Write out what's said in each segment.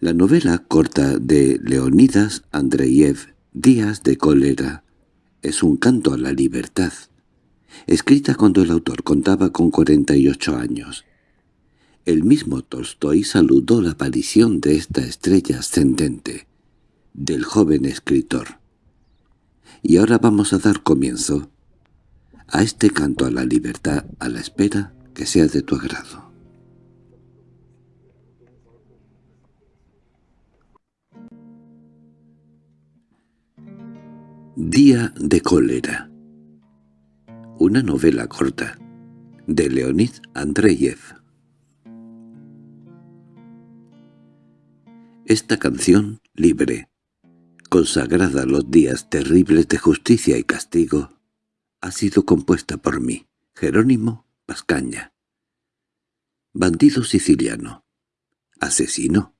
La novela corta de Leonidas Andreyev, Días de cólera, es un canto a la libertad, escrita cuando el autor contaba con 48 años. El mismo Tolstoy saludó la aparición de esta estrella ascendente, del joven escritor. Y ahora vamos a dar comienzo a este canto a la libertad a la espera que sea de tu agrado. Día de cólera Una novela corta de Leonid Andreyev Esta canción, libre, consagrada a los días terribles de justicia y castigo, ha sido compuesta por mí, Jerónimo Pascaña. Bandido siciliano, asesino,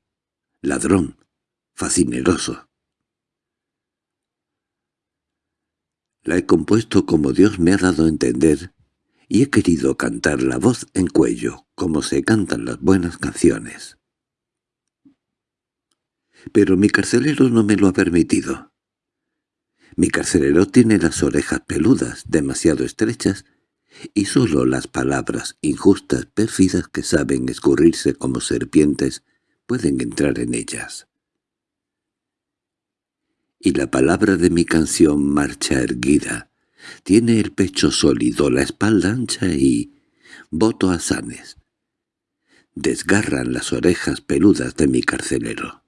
ladrón, fascineroso, La he compuesto como Dios me ha dado a entender, y he querido cantar la voz en cuello, como se cantan las buenas canciones. Pero mi carcelero no me lo ha permitido. Mi carcelero tiene las orejas peludas, demasiado estrechas, y sólo las palabras injustas, pérfidas que saben escurrirse como serpientes pueden entrar en ellas y la palabra de mi canción marcha erguida. Tiene el pecho sólido, la espalda ancha y... voto a sanes. Desgarran las orejas peludas de mi carcelero.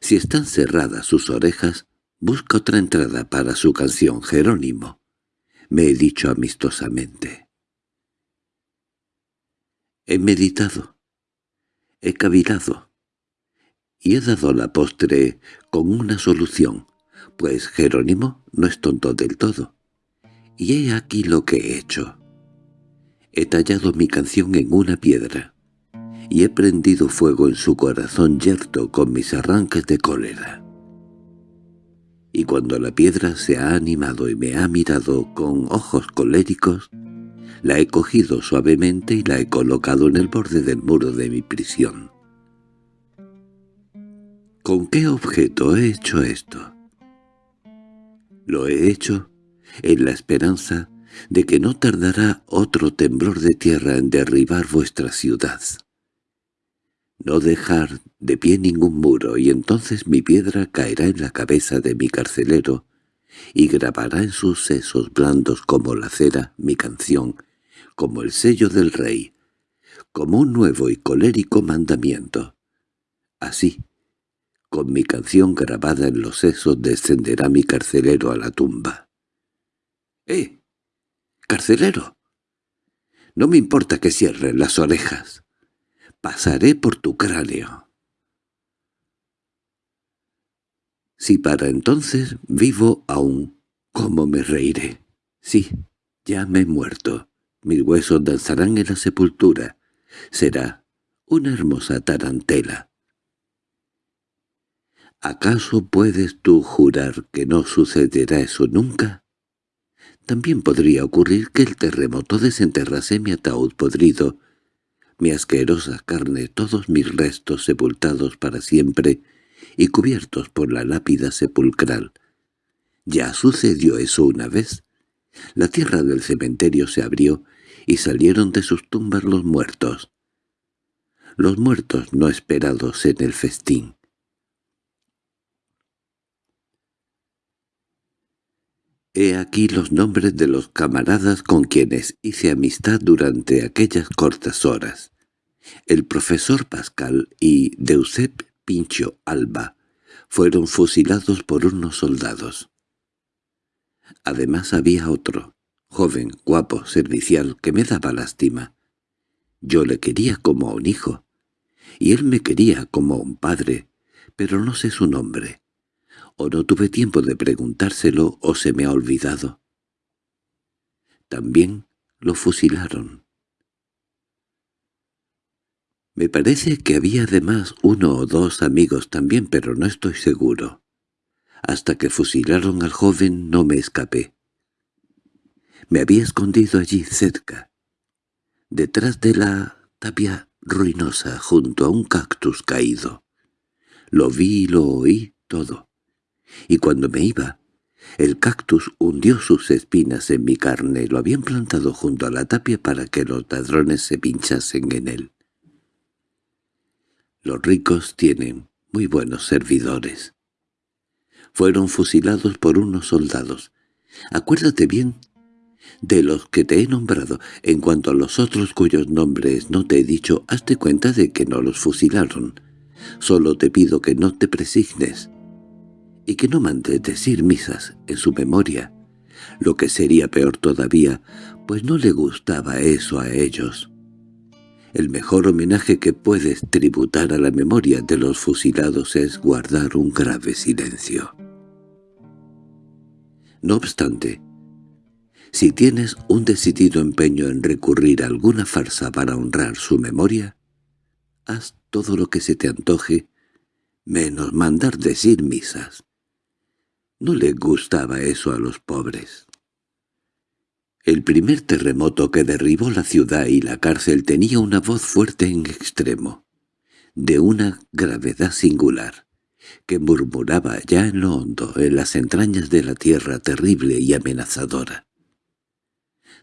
Si están cerradas sus orejas, busca otra entrada para su canción, Jerónimo. Me he dicho amistosamente. He meditado. He cavilado y he dado la postre con una solución, pues Jerónimo no es tonto del todo. Y he aquí lo que he hecho. He tallado mi canción en una piedra, y he prendido fuego en su corazón yerto con mis arranques de cólera. Y cuando la piedra se ha animado y me ha mirado con ojos coléricos, la he cogido suavemente y la he colocado en el borde del muro de mi prisión. ¿Con qué objeto he hecho esto? Lo he hecho en la esperanza de que no tardará otro temblor de tierra en derribar vuestra ciudad. No dejar de pie ningún muro, y entonces mi piedra caerá en la cabeza de mi carcelero, y grabará en sus sesos blandos como la cera mi canción, como el sello del rey, como un nuevo y colérico mandamiento. Así, con mi canción grabada en los sesos descenderá mi carcelero a la tumba. —¡Eh! ¡Carcelero! No me importa que cierren las orejas. Pasaré por tu cráneo. Si para entonces vivo aún, ¿cómo me reiré? Sí, ya me he muerto. Mis huesos danzarán en la sepultura. Será una hermosa tarantela. ¿Acaso puedes tú jurar que no sucederá eso nunca? También podría ocurrir que el terremoto desenterrase mi ataúd podrido, mi asquerosa carne, todos mis restos sepultados para siempre y cubiertos por la lápida sepulcral. Ya sucedió eso una vez. La tierra del cementerio se abrió y salieron de sus tumbas los muertos. Los muertos no esperados en el festín. He aquí los nombres de los camaradas con quienes hice amistad durante aquellas cortas horas. El profesor Pascal y Deusep Pincho Alba fueron fusilados por unos soldados. Además había otro, joven, guapo, servicial, que me daba lástima. Yo le quería como a un hijo, y él me quería como a un padre, pero no sé su nombre o no tuve tiempo de preguntárselo o se me ha olvidado. También lo fusilaron. Me parece que había además uno o dos amigos también, pero no estoy seguro. Hasta que fusilaron al joven no me escapé. Me había escondido allí cerca, detrás de la tapia ruinosa junto a un cactus caído. Lo vi y lo oí todo. Y cuando me iba, el cactus hundió sus espinas en mi carne, lo habían plantado junto a la tapia para que los ladrones se pinchasen en él. Los ricos tienen muy buenos servidores. Fueron fusilados por unos soldados. Acuérdate bien de los que te he nombrado. En cuanto a los otros cuyos nombres no te he dicho, hazte cuenta de que no los fusilaron. Solo te pido que no te presignes y que no mandes decir misas en su memoria, lo que sería peor todavía, pues no le gustaba eso a ellos. El mejor homenaje que puedes tributar a la memoria de los fusilados es guardar un grave silencio. No obstante, si tienes un decidido empeño en recurrir a alguna farsa para honrar su memoria, haz todo lo que se te antoje, menos mandar decir misas. No le gustaba eso a los pobres. El primer terremoto que derribó la ciudad y la cárcel tenía una voz fuerte en extremo, de una gravedad singular, que murmuraba ya en lo hondo, en las entrañas de la tierra terrible y amenazadora.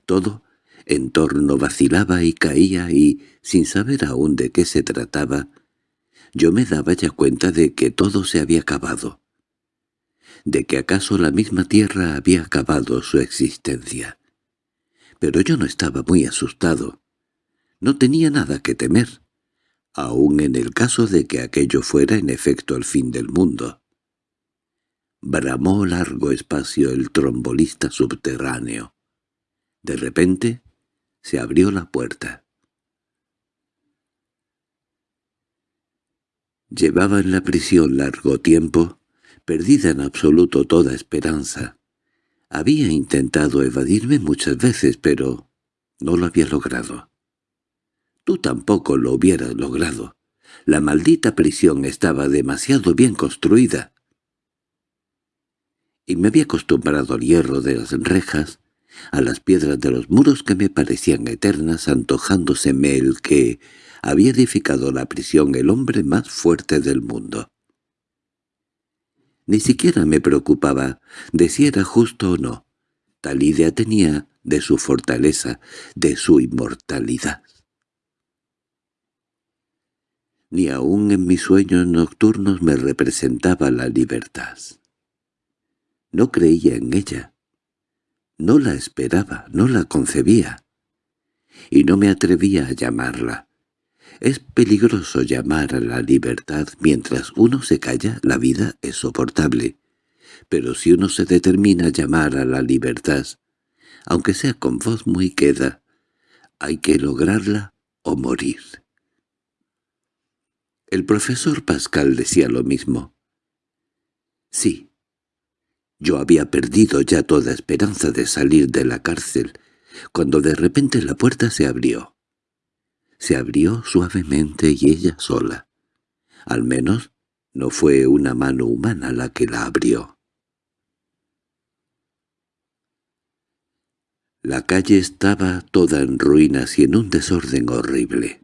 Todo en torno vacilaba y caía y, sin saber aún de qué se trataba, yo me daba ya cuenta de que todo se había acabado, de que acaso la misma tierra había acabado su existencia. Pero yo no estaba muy asustado. No tenía nada que temer, aun en el caso de que aquello fuera en efecto el fin del mundo. Bramó largo espacio el trombolista subterráneo. De repente se abrió la puerta. Llevaba en la prisión largo tiempo perdida en absoluto toda esperanza. Había intentado evadirme muchas veces, pero no lo había logrado. Tú tampoco lo hubieras logrado. La maldita prisión estaba demasiado bien construida. Y me había acostumbrado al hierro de las rejas, a las piedras de los muros que me parecían eternas, antojándoseme el que había edificado la prisión el hombre más fuerte del mundo. Ni siquiera me preocupaba de si era justo o no. Tal idea tenía de su fortaleza, de su inmortalidad. Ni aun en mis sueños nocturnos me representaba la libertad. No creía en ella. No la esperaba, no la concebía. Y no me atrevía a llamarla. Es peligroso llamar a la libertad mientras uno se calla, la vida es soportable. Pero si uno se determina a llamar a la libertad, aunque sea con voz muy queda, hay que lograrla o morir. El profesor Pascal decía lo mismo. Sí, yo había perdido ya toda esperanza de salir de la cárcel, cuando de repente la puerta se abrió se abrió suavemente y ella sola. Al menos no fue una mano humana la que la abrió. La calle estaba toda en ruinas y en un desorden horrible.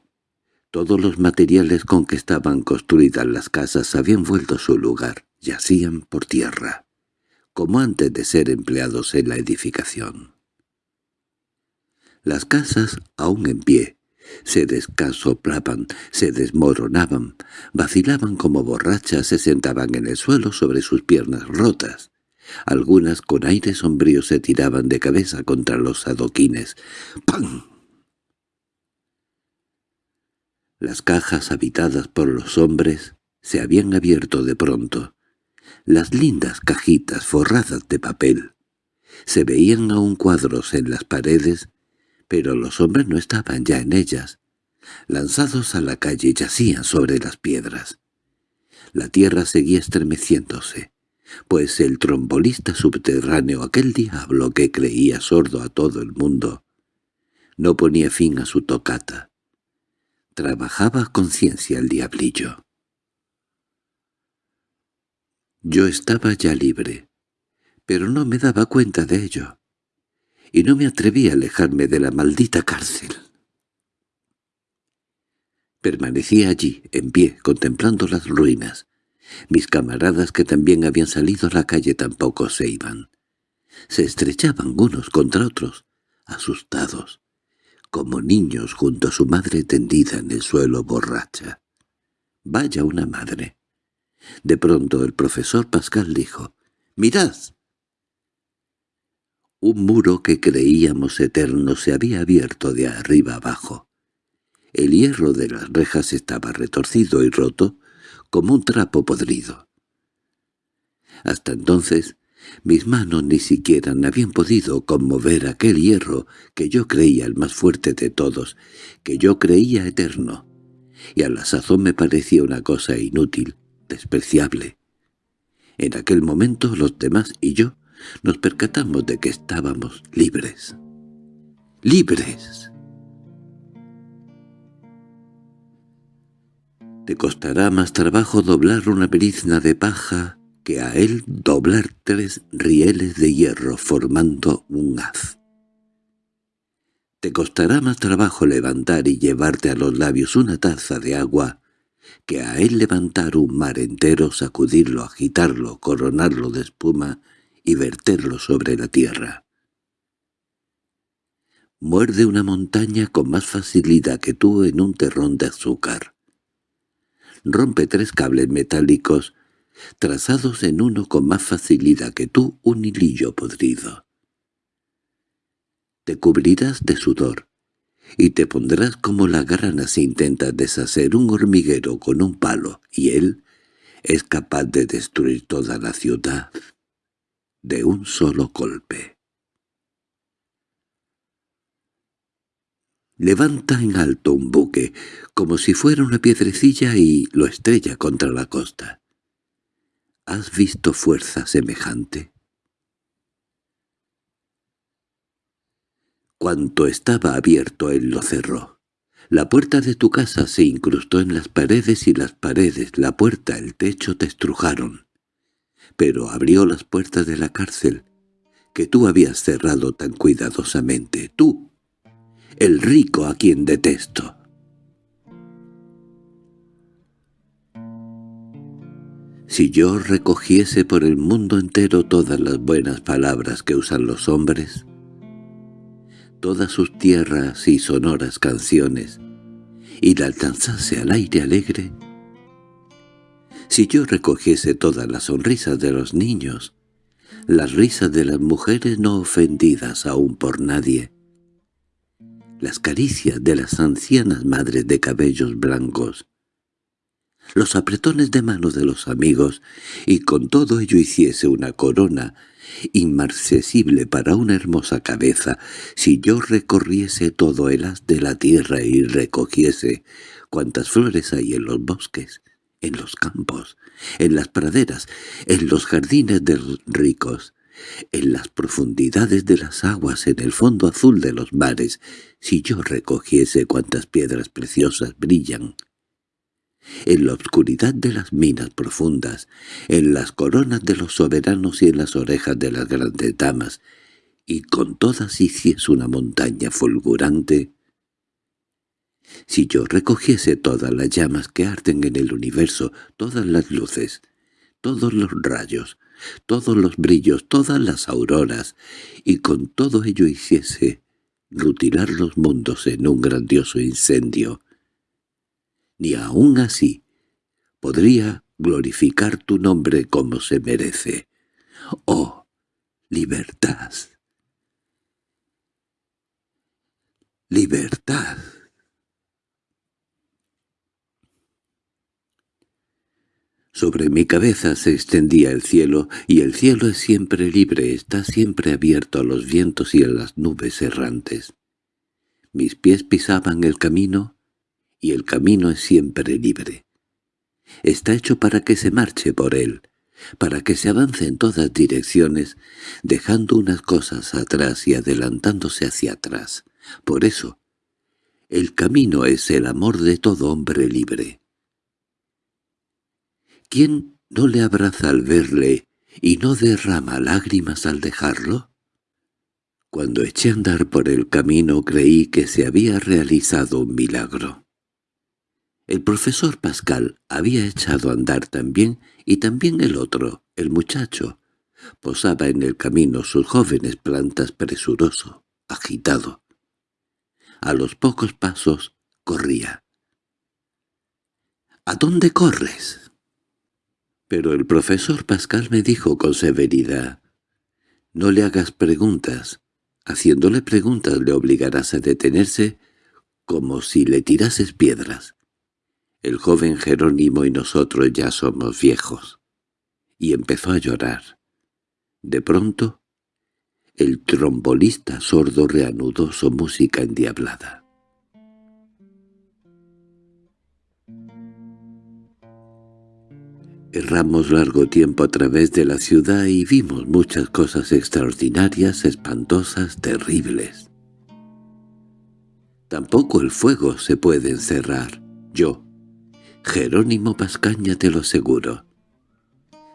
Todos los materiales con que estaban construidas las casas habían vuelto a su lugar, yacían por tierra, como antes de ser empleados en la edificación. Las casas, aún en pie, se descasoplaban, se desmoronaban, vacilaban como borrachas, se sentaban en el suelo sobre sus piernas rotas. Algunas con aire sombrío se tiraban de cabeza contra los adoquines. ¡Pam! Las cajas habitadas por los hombres se habían abierto de pronto. Las lindas cajitas forradas de papel. Se veían aún cuadros en las paredes pero los hombres no estaban ya en ellas. Lanzados a la calle yacían sobre las piedras. La tierra seguía estremeciéndose, pues el trombolista subterráneo, aquel diablo que creía sordo a todo el mundo, no ponía fin a su tocata. Trabajaba a conciencia el diablillo. Yo estaba ya libre, pero no me daba cuenta de ello y no me atreví a alejarme de la maldita cárcel. Permanecía allí, en pie, contemplando las ruinas. Mis camaradas que también habían salido a la calle tampoco se iban. Se estrechaban unos contra otros, asustados, como niños junto a su madre tendida en el suelo borracha. Vaya una madre. De pronto el profesor Pascal dijo, «¡Mirad!». Un muro que creíamos eterno se había abierto de arriba abajo. El hierro de las rejas estaba retorcido y roto como un trapo podrido. Hasta entonces mis manos ni siquiera habían podido conmover aquel hierro que yo creía el más fuerte de todos, que yo creía eterno, y a la sazón me parecía una cosa inútil, despreciable. En aquel momento los demás y yo nos percatamos de que estábamos libres. ¡Libres! Te costará más trabajo doblar una brizna de paja que a él doblar tres rieles de hierro formando un haz. Te costará más trabajo levantar y llevarte a los labios una taza de agua que a él levantar un mar entero, sacudirlo, agitarlo, coronarlo de espuma y verterlo sobre la tierra. Muerde una montaña con más facilidad que tú en un terrón de azúcar. Rompe tres cables metálicos trazados en uno con más facilidad que tú un hilillo podrido. Te cubrirás de sudor, y te pondrás como la grana si intentas deshacer un hormiguero con un palo, y él es capaz de destruir toda la ciudad de un solo golpe. Levanta en alto un buque, como si fuera una piedrecilla y lo estrella contra la costa. ¿Has visto fuerza semejante? Cuanto estaba abierto él lo cerró. La puerta de tu casa se incrustó en las paredes y las paredes, la puerta, el techo te estrujaron. Pero abrió las puertas de la cárcel, que tú habías cerrado tan cuidadosamente, tú, el rico a quien detesto. Si yo recogiese por el mundo entero todas las buenas palabras que usan los hombres, todas sus tierras y sonoras canciones, y las lanzase al aire alegre, si yo recogiese todas las sonrisas de los niños, las risas de las mujeres no ofendidas aún por nadie, las caricias de las ancianas madres de cabellos blancos, los apretones de manos de los amigos, y con todo ello hiciese una corona inmarcesible para una hermosa cabeza, si yo recorriese todo el haz de la tierra y recogiese cuantas flores hay en los bosques, en los campos, en las praderas, en los jardines de los ricos, en las profundidades de las aguas, en el fondo azul de los mares, si yo recogiese cuantas piedras preciosas brillan, en la oscuridad de las minas profundas, en las coronas de los soberanos y en las orejas de las grandes damas, y con todas hiciese una montaña fulgurante. Si yo recogiese todas las llamas que arden en el universo, todas las luces, todos los rayos, todos los brillos, todas las auroras, y con todo ello hiciese rutilar los mundos en un grandioso incendio, ni aun así podría glorificar tu nombre como se merece. ¡Oh, libertad! ¡Libertad! Sobre mi cabeza se extendía el cielo, y el cielo es siempre libre, está siempre abierto a los vientos y a las nubes errantes. Mis pies pisaban el camino, y el camino es siempre libre. Está hecho para que se marche por él, para que se avance en todas direcciones, dejando unas cosas atrás y adelantándose hacia atrás. Por eso, el camino es el amor de todo hombre libre. ¿Quién no le abraza al verle y no derrama lágrimas al dejarlo? Cuando eché a andar por el camino creí que se había realizado un milagro. El profesor Pascal había echado a andar también, y también el otro, el muchacho. Posaba en el camino sus jóvenes plantas presuroso, agitado. A los pocos pasos corría. —¿A dónde corres? Pero el profesor Pascal me dijo con severidad, «No le hagas preguntas. Haciéndole preguntas le obligarás a detenerse como si le tirases piedras. El joven Jerónimo y nosotros ya somos viejos». Y empezó a llorar. De pronto, el trombolista sordo reanudó su música endiablada. Erramos largo tiempo a través de la ciudad y vimos muchas cosas extraordinarias, espantosas, terribles. Tampoco el fuego se puede encerrar. Yo, Jerónimo Pascaña, te lo aseguro.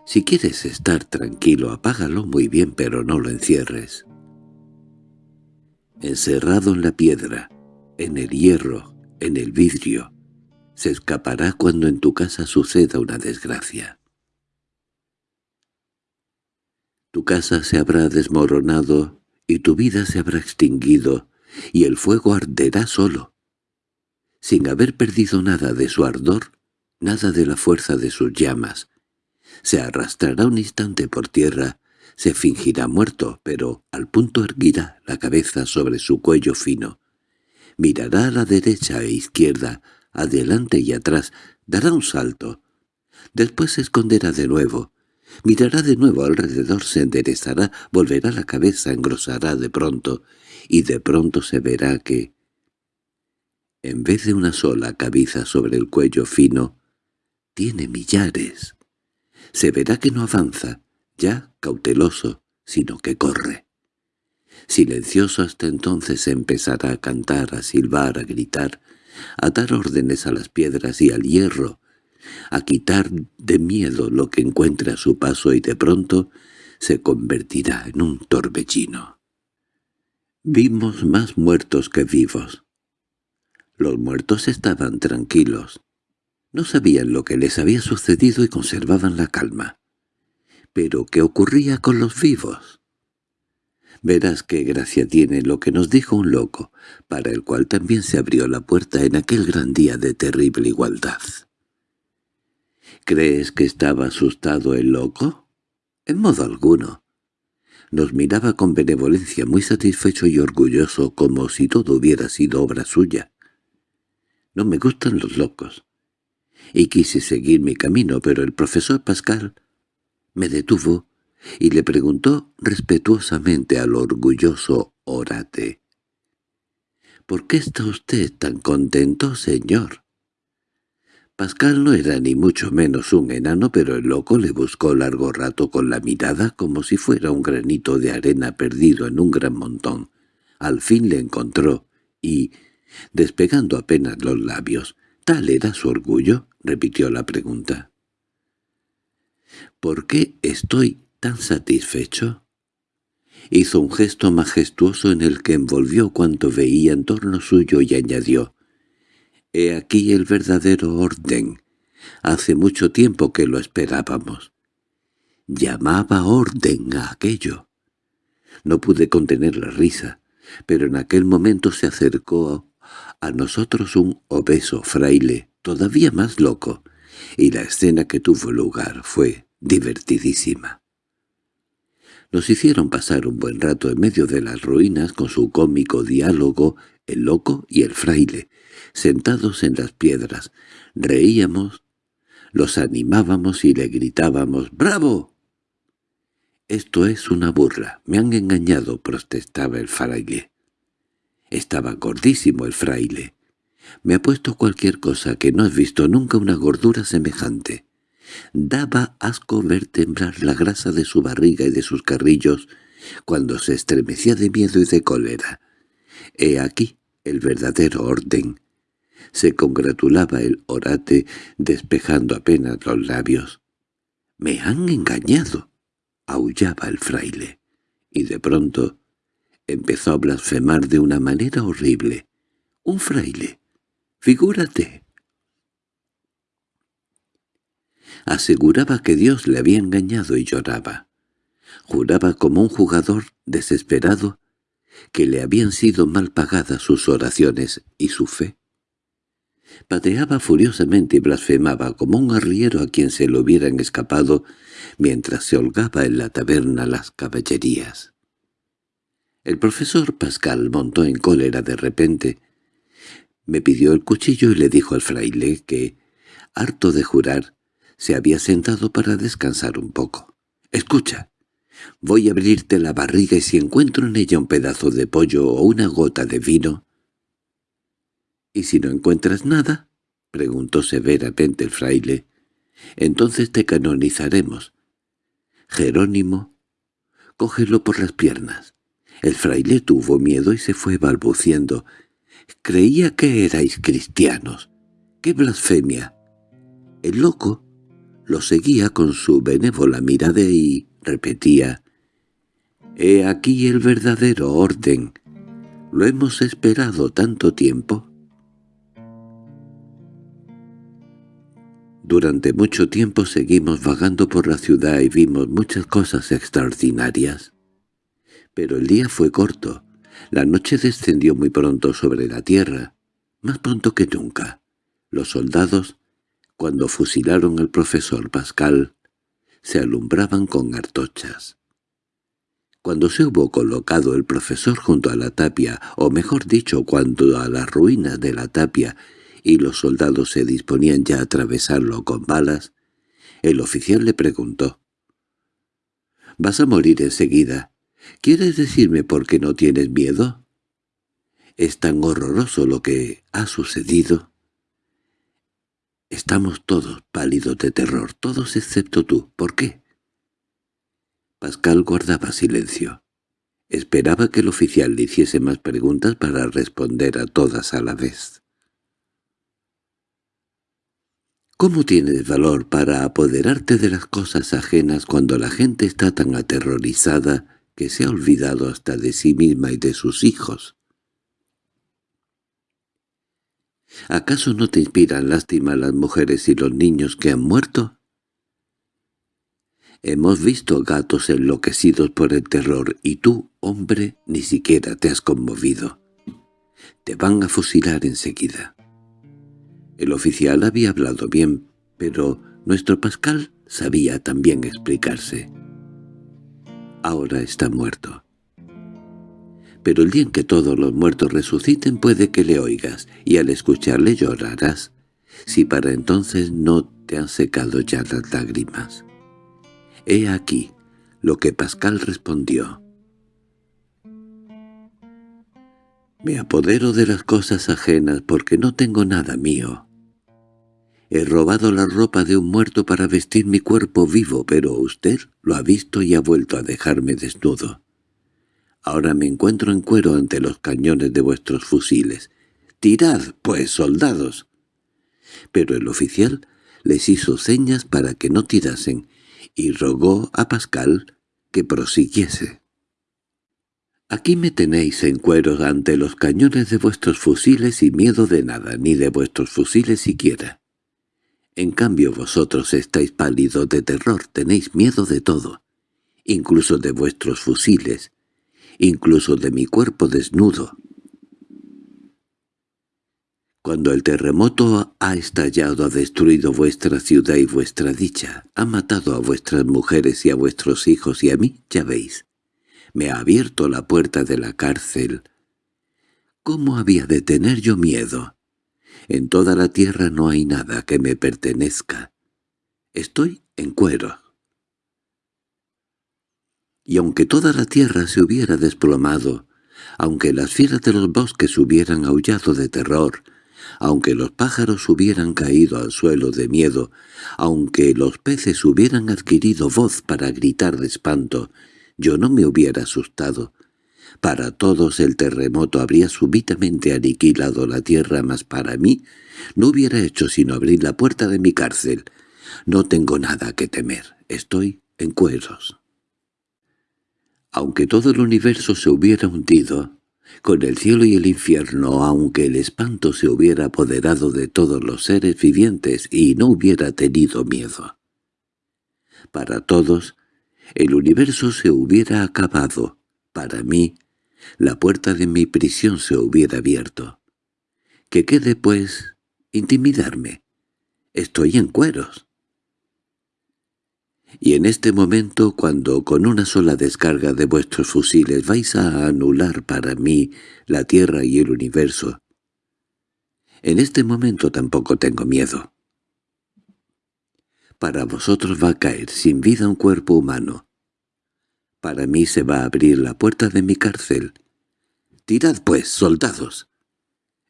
Si quieres estar tranquilo, apágalo muy bien, pero no lo encierres. Encerrado en la piedra, en el hierro, en el vidrio, se escapará cuando en tu casa suceda una desgracia. Tu casa se habrá desmoronado y tu vida se habrá extinguido y el fuego arderá solo, sin haber perdido nada de su ardor, nada de la fuerza de sus llamas. Se arrastrará un instante por tierra, se fingirá muerto, pero al punto erguirá la cabeza sobre su cuello fino. Mirará a la derecha e izquierda, adelante y atrás, dará un salto. Después se esconderá de nuevo. Mirará de nuevo alrededor, se enderezará, volverá la cabeza, engrosará de pronto, y de pronto se verá que, en vez de una sola cabeza sobre el cuello fino, tiene millares. Se verá que no avanza, ya cauteloso, sino que corre. Silencioso hasta entonces empezará a cantar, a silbar, a gritar, a dar órdenes a las piedras y al hierro, a quitar de miedo lo que encuentre a su paso y de pronto se convertirá en un torbellino. Vimos más muertos que vivos. Los muertos estaban tranquilos. No sabían lo que les había sucedido y conservaban la calma. Pero ¿qué ocurría con los vivos? Verás qué gracia tiene lo que nos dijo un loco, para el cual también se abrió la puerta en aquel gran día de terrible igualdad. ¿Crees que estaba asustado el loco? En modo alguno. Nos miraba con benevolencia muy satisfecho y orgulloso como si todo hubiera sido obra suya. No me gustan los locos. Y quise seguir mi camino, pero el profesor Pascal me detuvo y le preguntó respetuosamente al orgulloso orate. —¿Por qué está usted tan contento, señor? Pascal no era ni mucho menos un enano, pero el loco le buscó largo rato con la mirada como si fuera un granito de arena perdido en un gran montón. Al fin le encontró, y, despegando apenas los labios, ¿tal era su orgullo? repitió la pregunta. —¿Por qué estoy tan satisfecho? Hizo un gesto majestuoso en el que envolvió cuanto veía en torno suyo y añadió, «He aquí el verdadero orden. Hace mucho tiempo que lo esperábamos». Llamaba orden a aquello. No pude contener la risa, pero en aquel momento se acercó a nosotros un obeso fraile, todavía más loco, y la escena que tuvo lugar fue divertidísima. Nos hicieron pasar un buen rato en medio de las ruinas con su cómico diálogo, el loco y el fraile, sentados en las piedras. Reíamos, los animábamos y le gritábamos «¡Bravo!». «Esto es una burla, me han engañado», protestaba el fraile. Estaba gordísimo el fraile. Me ha puesto cualquier cosa que no has visto nunca una gordura semejante. Daba asco ver temblar la grasa de su barriga y de sus carrillos cuando se estremecía de miedo y de cólera. He aquí el verdadero orden. Se congratulaba el orate despejando apenas los labios. —¡Me han engañado! —aullaba el fraile. Y de pronto empezó a blasfemar de una manera horrible. —¡Un fraile! ¡Figúrate! Aseguraba que Dios le había engañado y lloraba. Juraba como un jugador desesperado que le habían sido mal pagadas sus oraciones y su fe. Pateaba furiosamente y blasfemaba como un arriero a quien se le hubieran escapado mientras se holgaba en la taberna las caballerías. El profesor Pascal montó en cólera de repente. Me pidió el cuchillo y le dijo al fraile que, harto de jurar, se había sentado para descansar un poco. «Escucha, voy a abrirte la barriga y si encuentro en ella un pedazo de pollo o una gota de vino...» «¿Y si no encuentras nada?» preguntó severamente el fraile. «Entonces te canonizaremos. Jerónimo, cógelo por las piernas». El fraile tuvo miedo y se fue balbuciendo. «Creía que erais cristianos. ¡Qué blasfemia!» El loco lo seguía con su benévola mirada y repetía «He aquí el verdadero orden. Lo hemos esperado tanto tiempo». Durante mucho tiempo seguimos vagando por la ciudad y vimos muchas cosas extraordinarias. Pero el día fue corto. La noche descendió muy pronto sobre la tierra, más pronto que nunca. Los soldados, cuando fusilaron al profesor Pascal, se alumbraban con artochas. Cuando se hubo colocado el profesor junto a la tapia, o mejor dicho, cuando a las ruinas de la tapia y los soldados se disponían ya a atravesarlo con balas, el oficial le preguntó. «¿Vas a morir enseguida?» ¿Quieres decirme por qué no tienes miedo? ¿Es tan horroroso lo que ha sucedido? Estamos todos pálidos de terror, todos excepto tú. ¿Por qué? Pascal guardaba silencio. Esperaba que el oficial le hiciese más preguntas para responder a todas a la vez. ¿Cómo tienes valor para apoderarte de las cosas ajenas cuando la gente está tan aterrorizada que se ha olvidado hasta de sí misma y de sus hijos. ¿Acaso no te inspiran lástima las mujeres y los niños que han muerto? Hemos visto gatos enloquecidos por el terror y tú, hombre, ni siquiera te has conmovido. Te van a fusilar enseguida. El oficial había hablado bien, pero nuestro Pascal sabía también explicarse ahora está muerto. Pero el día en que todos los muertos resuciten puede que le oigas, y al escucharle llorarás, si para entonces no te han secado ya las lágrimas. He aquí lo que Pascal respondió. Me apodero de las cosas ajenas porque no tengo nada mío. He robado la ropa de un muerto para vestir mi cuerpo vivo, pero usted lo ha visto y ha vuelto a dejarme desnudo. Ahora me encuentro en cuero ante los cañones de vuestros fusiles. ¡Tirad, pues, soldados! Pero el oficial les hizo señas para que no tirasen, y rogó a Pascal que prosiguiese. Aquí me tenéis en cuero ante los cañones de vuestros fusiles y miedo de nada, ni de vuestros fusiles siquiera. En cambio vosotros estáis pálidos de terror, tenéis miedo de todo, incluso de vuestros fusiles, incluso de mi cuerpo desnudo. Cuando el terremoto ha estallado, ha destruido vuestra ciudad y vuestra dicha, ha matado a vuestras mujeres y a vuestros hijos y a mí, ya veis, me ha abierto la puerta de la cárcel. ¿Cómo había de tener yo miedo? En toda la tierra no hay nada que me pertenezca. Estoy en cuero. Y aunque toda la tierra se hubiera desplomado, aunque las fieras de los bosques hubieran aullado de terror, aunque los pájaros hubieran caído al suelo de miedo, aunque los peces hubieran adquirido voz para gritar de espanto, yo no me hubiera asustado, para todos el terremoto habría súbitamente aniquilado la tierra, mas para mí no hubiera hecho sino abrir la puerta de mi cárcel. No tengo nada que temer, estoy en cueros. Aunque todo el universo se hubiera hundido, con el cielo y el infierno, aunque el espanto se hubiera apoderado de todos los seres vivientes y no hubiera tenido miedo. Para todos, el universo se hubiera acabado. Para mí, la puerta de mi prisión se hubiera abierto. Que quede, pues, intimidarme. Estoy en cueros. Y en este momento, cuando con una sola descarga de vuestros fusiles vais a anular para mí la Tierra y el universo, en este momento tampoco tengo miedo. Para vosotros va a caer sin vida un cuerpo humano. Para mí se va a abrir la puerta de mi cárcel. Tirad pues, soldados.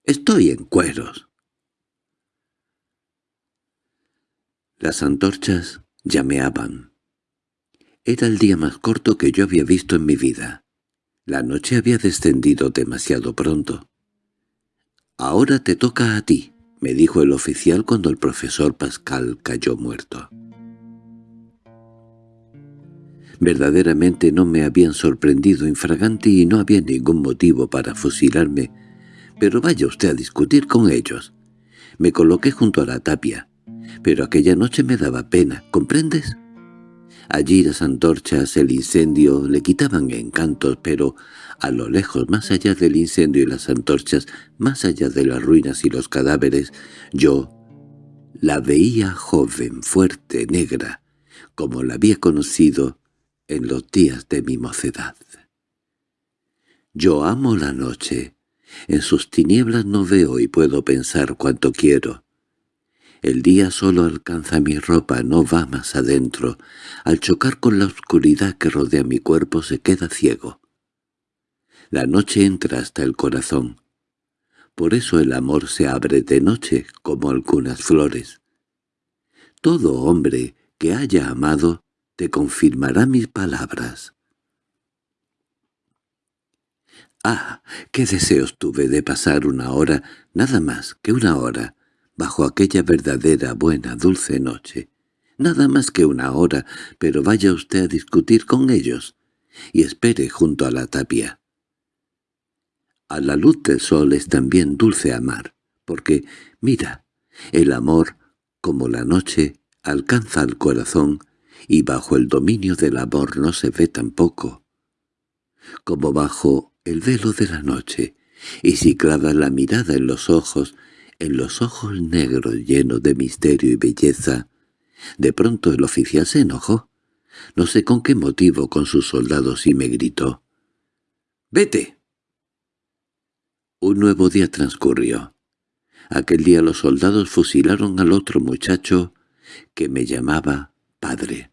Estoy en cueros. Las antorchas llameaban. Era el día más corto que yo había visto en mi vida. La noche había descendido demasiado pronto. «Ahora te toca a ti», me dijo el oficial cuando el profesor Pascal cayó muerto. Verdaderamente no me habían sorprendido infraganti y no había ningún motivo para fusilarme, pero vaya usted a discutir con ellos. Me coloqué junto a la tapia, pero aquella noche me daba pena, ¿comprendes? Allí las antorchas, el incendio, le quitaban encantos, pero a lo lejos, más allá del incendio y las antorchas, más allá de las ruinas y los cadáveres, yo la veía joven, fuerte, negra, como la había conocido en los días de mi mocedad. Yo amo la noche. En sus tinieblas no veo y puedo pensar cuanto quiero. El día solo alcanza mi ropa, no va más adentro. Al chocar con la oscuridad que rodea mi cuerpo se queda ciego. La noche entra hasta el corazón. Por eso el amor se abre de noche, como algunas flores. Todo hombre que haya amado te confirmará mis palabras. Ah, qué deseos tuve de pasar una hora, nada más que una hora, bajo aquella verdadera buena dulce noche. Nada más que una hora, pero vaya usted a discutir con ellos, y espere junto a la tapia. A la luz del sol es también dulce amar, porque, mira, el amor, como la noche, alcanza al corazón, y bajo el dominio del amor no se ve tampoco, como bajo el velo de la noche, y si clava la mirada en los ojos, en los ojos negros llenos de misterio y belleza, de pronto el oficial se enojó, no sé con qué motivo con sus soldados y me gritó, «¡Vete!». Un nuevo día transcurrió. Aquel día los soldados fusilaron al otro muchacho que me llamaba padre.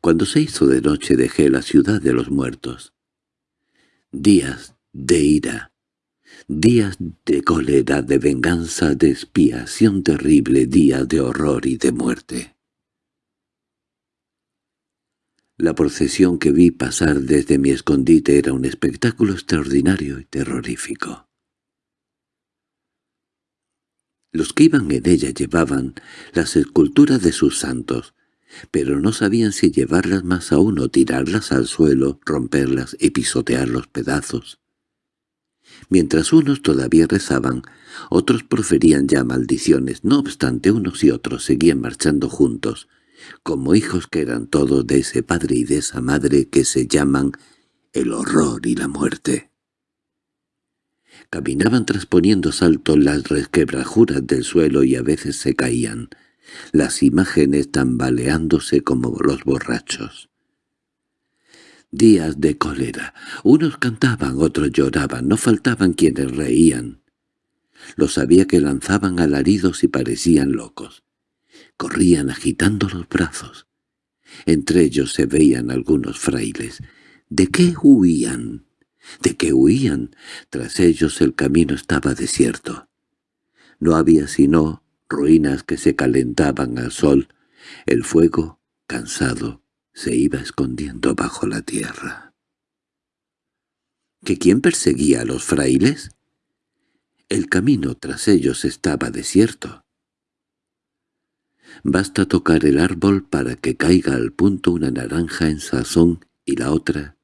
Cuando se hizo de noche dejé la ciudad de los muertos. Días de ira, días de cólera, de venganza, de expiación terrible, días de horror y de muerte. La procesión que vi pasar desde mi escondite era un espectáculo extraordinario y terrorífico. Los que iban en ella llevaban las esculturas de sus santos, pero no sabían si llevarlas más aún o tirarlas al suelo, romperlas y pisotear los pedazos. Mientras unos todavía rezaban, otros proferían ya maldiciones, no obstante unos y otros seguían marchando juntos, como hijos que eran todos de ese padre y de esa madre que se llaman el horror y la muerte. Caminaban trasponiendo saltos las resquebrajuras del suelo y a veces se caían, las imágenes tambaleándose como los borrachos. Días de cólera. Unos cantaban, otros lloraban, no faltaban quienes reían. Los había que lanzaban alaridos y parecían locos corrían agitando los brazos. Entre ellos se veían algunos frailes. ¿De qué huían? ¿De qué huían? Tras ellos el camino estaba desierto. No había sino ruinas que se calentaban al sol. El fuego, cansado, se iba escondiendo bajo la tierra. ¿Que quién perseguía a los frailes? El camino tras ellos estaba desierto. Basta tocar el árbol para que caiga al punto una naranja en sazón y la otra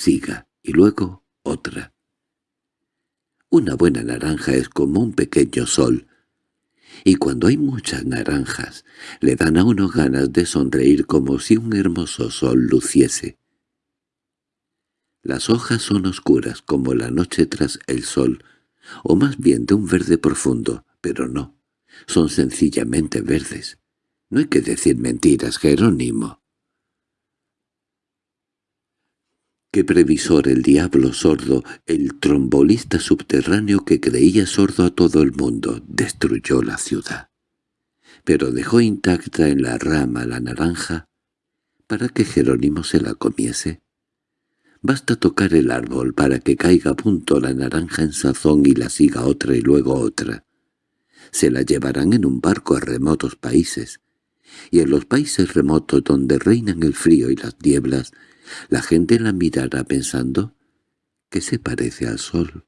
siga, y luego otra. Una buena naranja es como un pequeño sol, y cuando hay muchas naranjas le dan a uno ganas de sonreír como si un hermoso sol luciese. Las hojas son oscuras como la noche tras el sol, o más bien de un verde profundo, pero no, son sencillamente verdes. No hay que decir mentiras, Jerónimo. Qué previsor el diablo sordo, el trombolista subterráneo que creía sordo a todo el mundo, destruyó la ciudad. Pero dejó intacta en la rama la naranja para que Jerónimo se la comiese. Basta tocar el árbol para que caiga a punto la naranja en sazón y la siga otra y luego otra. Se la llevarán en un barco a remotos países, y en los países remotos donde reinan el frío y las nieblas, la gente la mirará pensando que se parece al sol.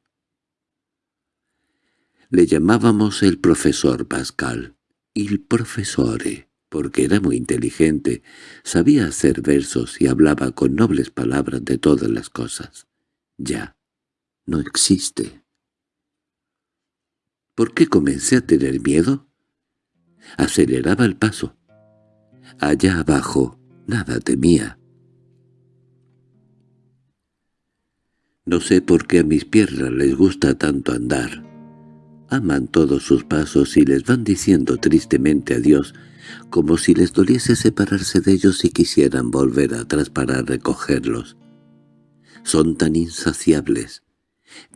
Le llamábamos el profesor Pascal, il profesore, porque era muy inteligente, sabía hacer versos y hablaba con nobles palabras de todas las cosas. Ya, no existe. ¿Por qué comencé a tener miedo? Aceleraba el paso. Allá abajo nada temía. No sé por qué a mis piernas les gusta tanto andar. Aman todos sus pasos y les van diciendo tristemente adiós, como si les doliese separarse de ellos y quisieran volver atrás para recogerlos. Son tan insaciables,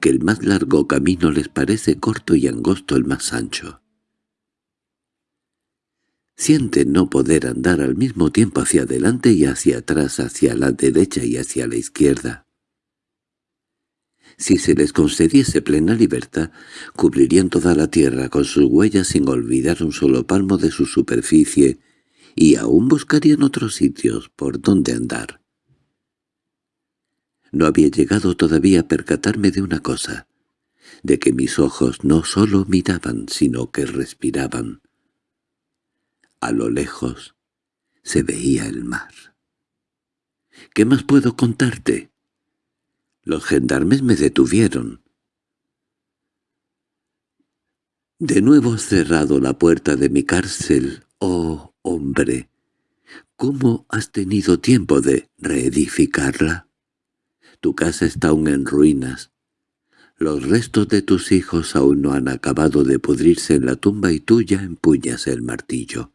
que el más largo camino les parece corto y angosto el más ancho. Sienten no poder andar al mismo tiempo hacia adelante y hacia atrás, hacia la derecha y hacia la izquierda. Si se les concediese plena libertad, cubrirían toda la tierra con sus huellas sin olvidar un solo palmo de su superficie, y aún buscarían otros sitios por donde andar. No había llegado todavía a percatarme de una cosa, de que mis ojos no solo miraban, sino que respiraban. A lo lejos se veía el mar. —¿Qué más puedo contarte? Los gendarmes me detuvieron. De nuevo has cerrado la puerta de mi cárcel, oh hombre. ¿Cómo has tenido tiempo de reedificarla? Tu casa está aún en ruinas. Los restos de tus hijos aún no han acabado de pudrirse en la tumba y tú ya empuñas el martillo.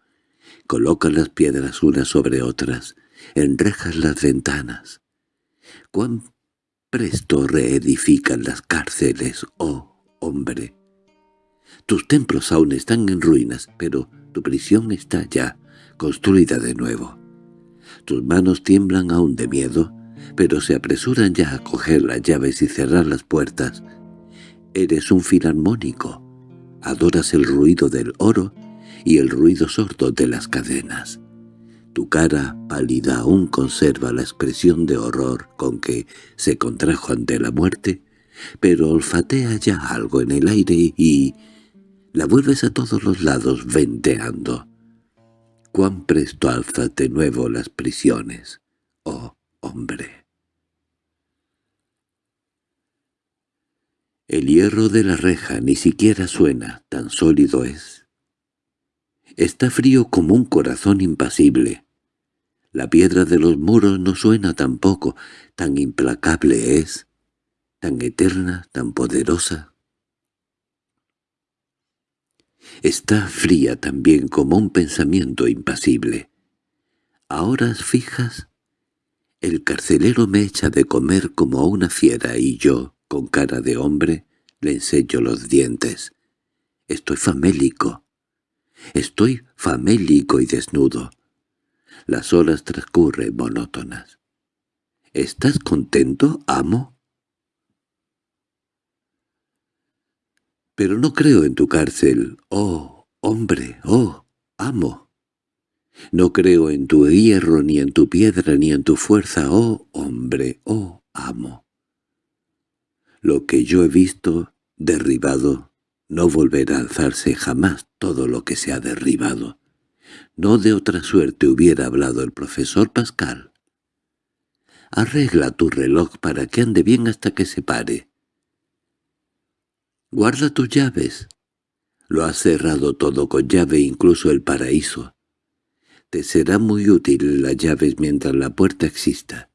Coloca las piedras unas sobre otras, enrejas las ventanas. ¿Cuán Presto reedifican las cárceles, oh hombre. Tus templos aún están en ruinas, pero tu prisión está ya construida de nuevo. Tus manos tiemblan aún de miedo, pero se apresuran ya a coger las llaves y cerrar las puertas. Eres un filarmónico. Adoras el ruido del oro y el ruido sordo de las cadenas. Tu cara pálida aún conserva la expresión de horror con que se contrajo ante la muerte, pero olfatea ya algo en el aire y la vuelves a todos los lados venteando. Cuán presto alzas de nuevo las prisiones, oh hombre. El hierro de la reja ni siquiera suena, tan sólido es. Está frío como un corazón impasible. La piedra de los muros no suena tampoco, tan implacable es, tan eterna, tan poderosa. Está fría también como un pensamiento impasible. A horas fijas, el carcelero me echa de comer como a una fiera y yo, con cara de hombre, le enseño los dientes. Estoy famélico, Estoy famélico y desnudo. Las horas transcurren monótonas. —¿Estás contento, amo? Pero no creo en tu cárcel, oh, hombre, oh, amo. No creo en tu hierro, ni en tu piedra, ni en tu fuerza, oh, hombre, oh, amo. Lo que yo he visto, derribado, no volverá a alzarse jamás todo lo que se ha derribado. No de otra suerte hubiera hablado el profesor Pascal. Arregla tu reloj para que ande bien hasta que se pare. Guarda tus llaves. Lo has cerrado todo con llave, incluso el paraíso. Te será muy útil las llaves mientras la puerta exista.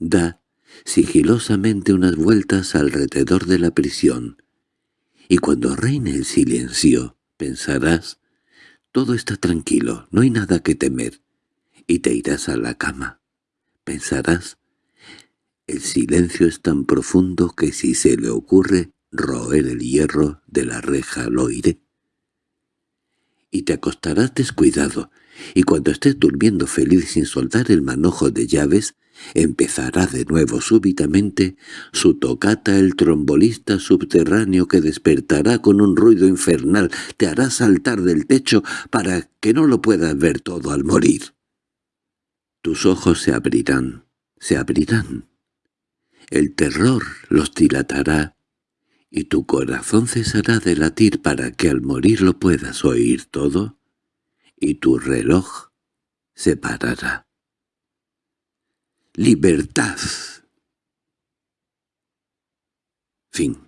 Da sigilosamente unas vueltas alrededor de la prisión, y cuando reine el silencio, pensarás, todo está tranquilo, no hay nada que temer, y te irás a la cama. Pensarás, el silencio es tan profundo que si se le ocurre roer el hierro de la reja lo oiré. Y te acostarás descuidado, y cuando estés durmiendo feliz sin soltar el manojo de llaves, empezará de nuevo súbitamente su tocata el trombolista subterráneo que despertará con un ruido infernal, te hará saltar del techo para que no lo puedas ver todo al morir. Tus ojos se abrirán, se abrirán. El terror los dilatará y tu corazón cesará de latir para que al morir lo puedas oír todo, y tu reloj se parará. ¡Libertad! Fin